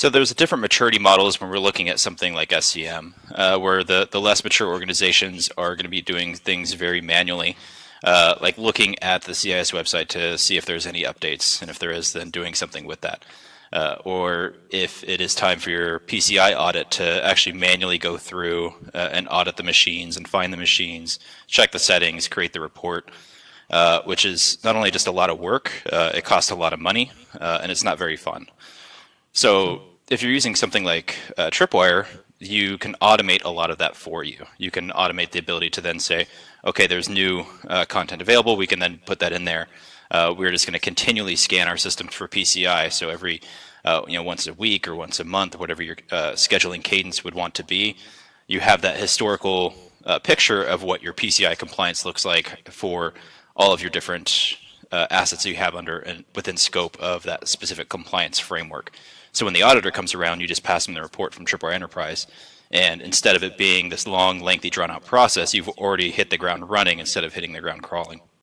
So there's a different maturity models when we're looking at something like SCM, uh, where the, the less mature organizations are going to be doing things very manually, uh, like looking at the CIS website to see if there's any updates, and if there is, then doing something with that. Uh, or if it is time for your PCI audit to actually manually go through uh, and audit the machines and find the machines, check the settings, create the report, uh, which is not only just a lot of work, uh, it costs a lot of money, and it's not very fun. So if you're using something like uh, Tripwire, you can automate a lot of that for you. You can automate the ability to then say, okay, there's new uh, content available. We can then put that in there. Uh, we're just going to continually scan our system for PCI. So every, uh, you know, once a week or once a month, whatever your uh, scheduling cadence would want to be, you have that historical uh, picture of what your PCI compliance looks like for all of your different Uh, assets you have under and within scope of that specific compliance framework. So when the auditor comes around, you just pass them the report from Tripwire Enterprise. And instead of it being this long, lengthy, drawn out process, you've already hit the ground running instead of hitting the ground crawling.